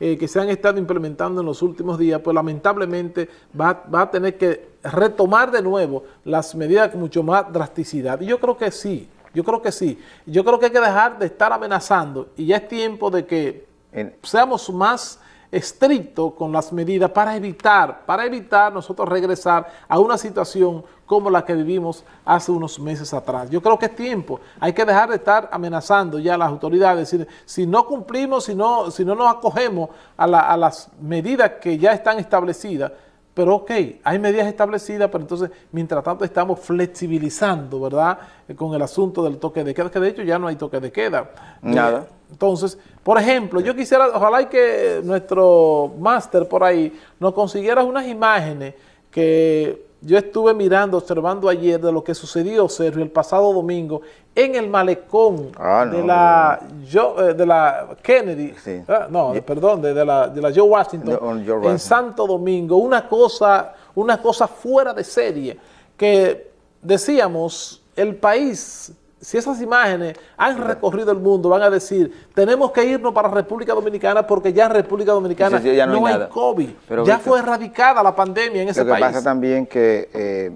eh, que se han estado implementando en los últimos días, pues lamentablemente va, va, a tener que retomar de nuevo las medidas con mucho más drasticidad. Y yo creo que sí, yo creo que sí. Yo creo que hay que dejar de estar amenazando y ya es tiempo de que seamos más estrictos con las medidas para evitar, para evitar nosotros regresar a una situación como la que vivimos hace unos meses atrás. Yo creo que es tiempo, hay que dejar de estar amenazando ya a las autoridades, decir, si no cumplimos, si no, si no nos acogemos a, a las medidas que ya están establecidas, pero ok, hay medidas establecidas, pero entonces, mientras tanto, estamos flexibilizando, ¿verdad?, eh, con el asunto del toque de queda, que de hecho ya no hay toque de queda. Nada. Entonces, por ejemplo, yo quisiera, ojalá que nuestro máster por ahí nos consiguiera unas imágenes que yo estuve mirando, observando ayer de lo que sucedió, Sergio, el pasado domingo en el malecón ah, de, la, eh, de la Kennedy, ah, no, perdón, de, la, de la Joe Washington, en Santo Domingo, una cosa, una cosa fuera de serie, que decíamos, el país si esas imágenes han recorrido el mundo, van a decir, tenemos que irnos para República Dominicana porque ya en República Dominicana no, hay, COVID. ya fue erradicada la pandemia en ese país. Lo que pasa también que eh,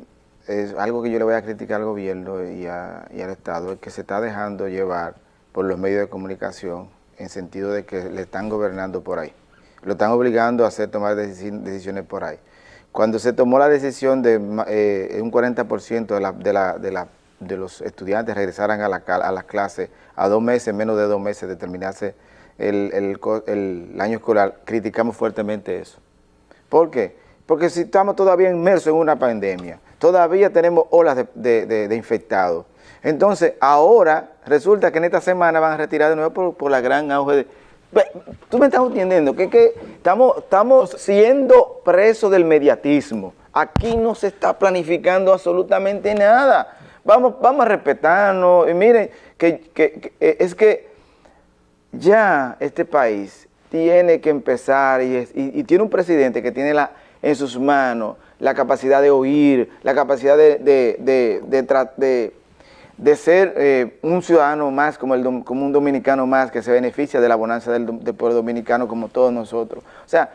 es algo que yo le voy a criticar al gobierno y, al Estado, es que se está dejando llevar por los medios de comunicación en sentido de que le están gobernando por ahí. Lo están obligando a hacer tomar decisiones por ahí. Cuando se tomó la decisión de eh, un 40% de la, de la, de la de los estudiantes regresaran a, la, a las clases a dos meses, menos de dos meses de terminarse el, año escolar, criticamos fuertemente eso. ¿Por qué? Porque si estamos todavía inmersos en una pandemia, todavía tenemos olas de, infectados. Entonces, ahora resulta que en esta semana van a retirar de nuevo por, la gran auge de... Tú me estás entendiendo que, que estamos, estamos siendo presos del mediatismo. Aquí no se está planificando absolutamente nada. Vamos, vamos a respetarnos. Y miren, que, eh, es que ya este país tiene que empezar y, tiene un presidente que tiene la, en sus manos la capacidad de oír, la capacidad de, de, de, ser eh, un ciudadano más, como, el, como un dominicano más, que se beneficia de la bonanza del pueblo dominicano como todos nosotros. O sea,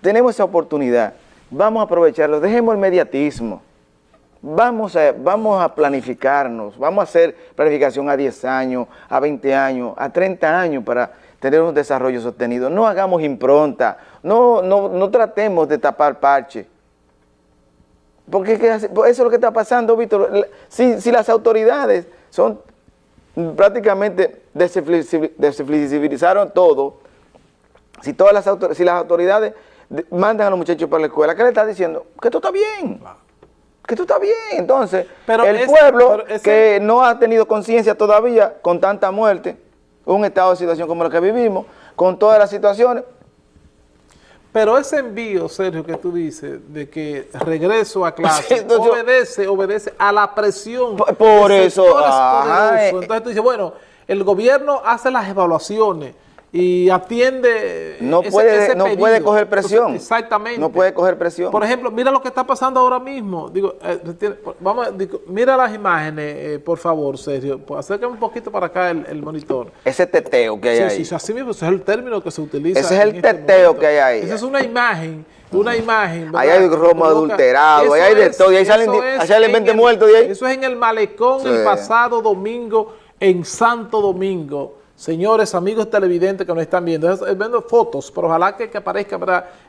tenemos esa oportunidad, vamos a aprovecharlo, dejemos el mediatismo vamos a, vamos a planificarnos, vamos a hacer planificación a 10 años, a 20 años, a 30 años para tener un desarrollo sostenido. No hagamos impronta, no, no, tratemos de tapar parche. Porque eso es lo que está pasando, Víctor. Si, las autoridades son prácticamente desflexibilizaron todo, si todas las si las autoridades mandan a los muchachos para la escuela, ¿qué le está diciendo? Que esto está bien que tú estás bien. Entonces, el pueblo que no ha tenido conciencia todavía con tanta muerte, un estado de situación como el que vivimos, con todas las situaciones. Pero ese envío, Sergio, que tú dices, de que regreso a clase, obedece, obedece a la presión. Por, eso. Eh, Entonces tú dices, bueno, el gobierno hace las evaluaciones, y atiende no puede no puede coger presión. Exactamente. No puede coger presión. Por ejemplo mira lo que está pasando ahora mismo. Digo eh, vamos mira las imágenes eh, por favor Sergio. Pues, acércame un poquito para acá el, monitor. Ese teteo que hay ahí. sí, así mismo ese es el término que se utiliza ese es el este teteo que hay ahí. Esa es una imagen una imagen. Ahí hay romo adulterado, ahí hay de todo, y ahí salen, salen 20 muertos de ahí. Eso es en el malecón el pasado domingo en Santo Domingo. Señores, amigos televidentes que nos están viendo, es, viendo fotos, pero ojalá que, aparezca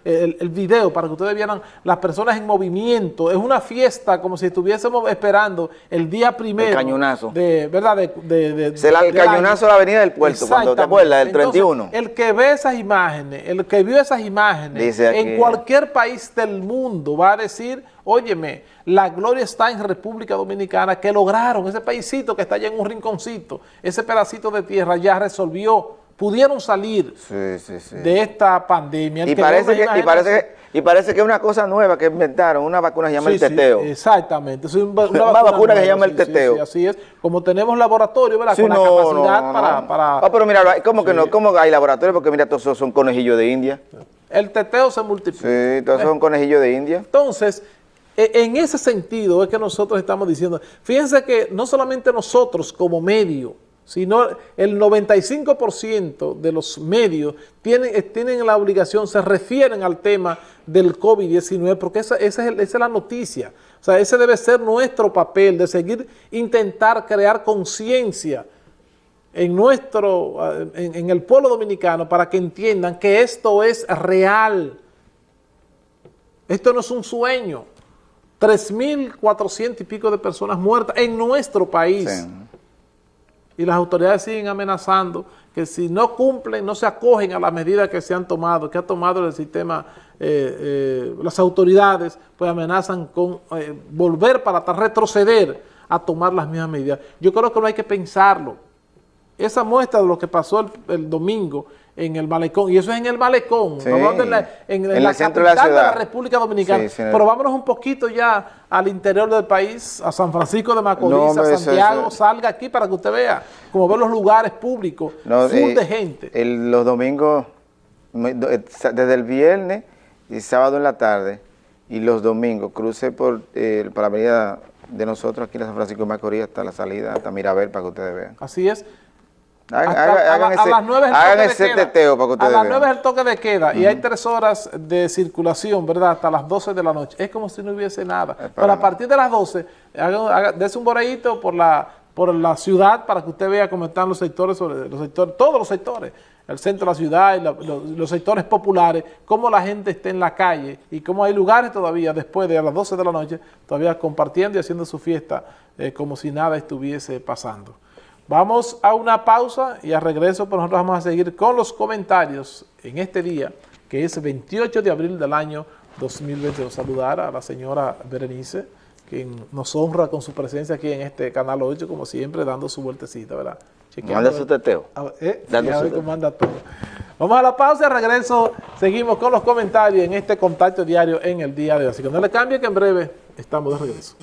el, el, video para que ustedes vieran las personas en movimiento. Es una fiesta como si estuviésemos esperando el día primero. El cañonazo. De, ¿Verdad? De, el cañonazo de la avenida del puerto, cuando te acuerdas, el 31. el que ve esas imágenes, el que vio esas imágenes, en cualquier país del mundo va a decir Óyeme, la gloria está en República Dominicana, que lograron, ese paísito que está allá en un rinconcito, ese pedacito de tierra ya resolvió, pudieron salir de esta pandemia. Y parece, que, y, parece que, es una cosa nueva que inventaron, una vacuna que se llama el teteo. exactamente, es una, vacuna, que se llama el teteo. así es, como tenemos laboratorio, ¿verdad? Con la capacidad para, para... Ah, pero mira, ¿cómo que no? ¿Cómo hay laboratorio? Porque mira, todos son conejillos de India. El teteo se multiplica. Sí, todos son conejillos de India. Entonces, en ese sentido es que nosotros estamos diciendo, fíjense que no solamente nosotros como medio, sino el 95% de los medios tienen, eh, tienen la obligación, se refieren al tema del COVID-19, porque esa, esa, es la noticia. O sea, ese debe ser nuestro papel, de seguir intentar crear conciencia en nuestro, eh, en el pueblo dominicano para que entiendan que esto es real. Esto no es un sueño. 3.400 y pico de personas muertas en nuestro país. Sí. Y las autoridades siguen amenazando que si no cumplen, no se acogen a las medidas que se han tomado, que ha tomado el sistema, eh, eh, las autoridades, pues amenazan con eh, volver para retroceder a tomar las mismas medidas. Yo creo que no hay que pensarlo. Esa muestra de lo que pasó el, el domingo en el malecón, y eso es en el malecón, Sí, no en la, en, en en la el centro capital de la de la, ciudad. República Dominicana. Sí, Pero vámonos un poquito ya al interior del país, a San Francisco de Macorís, No, a Santiago, eso- salga aquí para que usted vea, como ve los lugares públicos, No, full eh, de gente. el- los domingos, eh, desde el viernes y sábado en la tarde, y los domingos, crucé por, eh, por la avenida de nosotros aquí en San Francisco de Macorís hasta la salida, hasta Mirabel, para que ustedes vean. Así es. Hagan, Hasta- hagan- a, hagan a ese, las 9 es el hagan toque de ese queda. teteo para que A ustedes las vean. 9 es el toque de queda y hay tres horas de circulación, ¿verdad? Hasta las 12 de la noche. Es como si no hubiese nada. Pero a partir de las 12, haga, haga- dese un boreíto por la, por la ciudad para que usted vea cómo están los sectores, sobre los sectores, todos los sectores, el centro de la ciudad y la- los, los sectores populares, cómo la gente está en la calle y cómo hay lugares todavía después de a las 12 de la noche, todavía compartiendo y haciendo su fiesta eh, como si nada estuviese pasando. Vamos a una pausa y a regreso, pues nosotros vamos a seguir con los comentarios en este día, que es 28 de abril del año 2022. Saludar a la señora Berenice, quien nos honra con su presencia aquí en este Canal 8, como siempre, dando su vueltecita, ¿verdad? Chequeando a su teteo. a ver, eh, a su teteo. todo. Vamos a la pausa y al regreso seguimos con los comentarios en este contacto diario en el día de hoy. Así que no le cambie que en breve estamos de regreso.